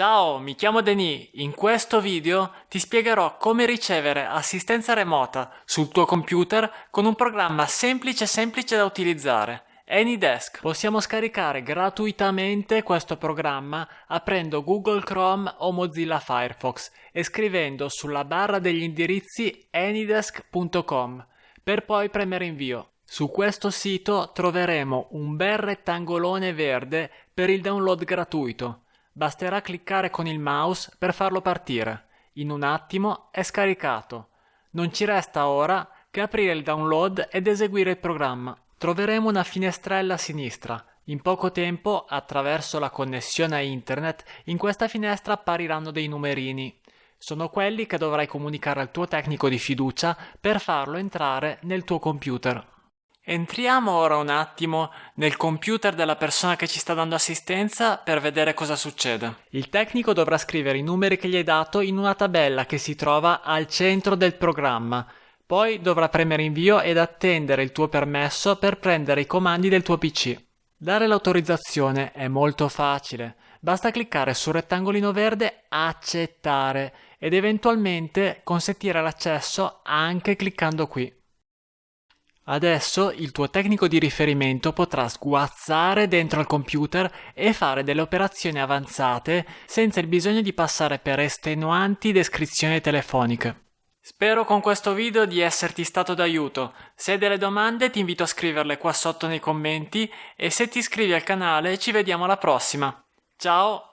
Ciao, mi chiamo Denis. In questo video ti spiegherò come ricevere assistenza remota sul tuo computer con un programma semplice semplice da utilizzare. AnyDesk. Possiamo scaricare gratuitamente questo programma aprendo Google Chrome o Mozilla Firefox e scrivendo sulla barra degli indirizzi anydesk.com per poi premere invio. Su questo sito troveremo un bel rettangolone verde per il download gratuito. Basterà cliccare con il mouse per farlo partire. In un attimo è scaricato. Non ci resta ora che aprire il download ed eseguire il programma. Troveremo una finestrella a sinistra. In poco tempo, attraverso la connessione a internet, in questa finestra appariranno dei numerini. Sono quelli che dovrai comunicare al tuo tecnico di fiducia per farlo entrare nel tuo computer. Entriamo ora un attimo nel computer della persona che ci sta dando assistenza per vedere cosa succede. Il tecnico dovrà scrivere i numeri che gli hai dato in una tabella che si trova al centro del programma. Poi dovrà premere invio ed attendere il tuo permesso per prendere i comandi del tuo PC. Dare l'autorizzazione è molto facile. Basta cliccare sul rettangolino verde Accettare ed eventualmente consentire l'accesso anche cliccando qui. Adesso il tuo tecnico di riferimento potrà sguazzare dentro al computer e fare delle operazioni avanzate senza il bisogno di passare per estenuanti descrizioni telefoniche. Spero con questo video di esserti stato d'aiuto. Se hai delle domande ti invito a scriverle qua sotto nei commenti e se ti iscrivi al canale ci vediamo alla prossima. Ciao!